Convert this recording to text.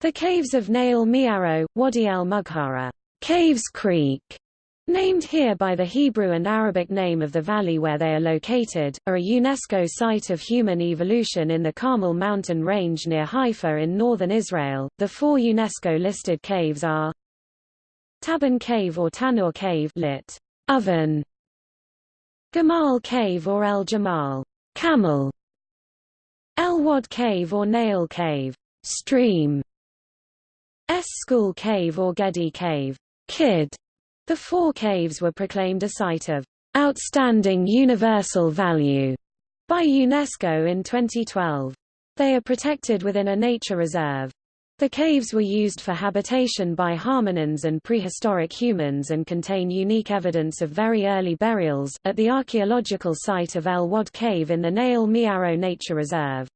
The caves of Nahal Me'arot, Wadi el Mughara, Caves Creek, named here by the Hebrew and Arabic name of the valley where they are located, are a UNESCO site of human evolution in the Carmel mountain range near Haifa in northern Israel. The four UNESCO-listed caves are Tabun Cave or Tanur Cave lit. Oven, Gamal Cave or El Jamal, Camel, El Wad Cave or Nahal Cave, Stream, Skhul Cave or Gedi Cave, Kid. The four caves were proclaimed a site of outstanding universal value by UNESCO in 2012. They are protected within a nature reserve. The caves were used for habitation by hominins and prehistoric humans and contain unique evidence of very early burials, at the archaeological site of El Wad Cave in the Nahal Me'arot Nature Reserve.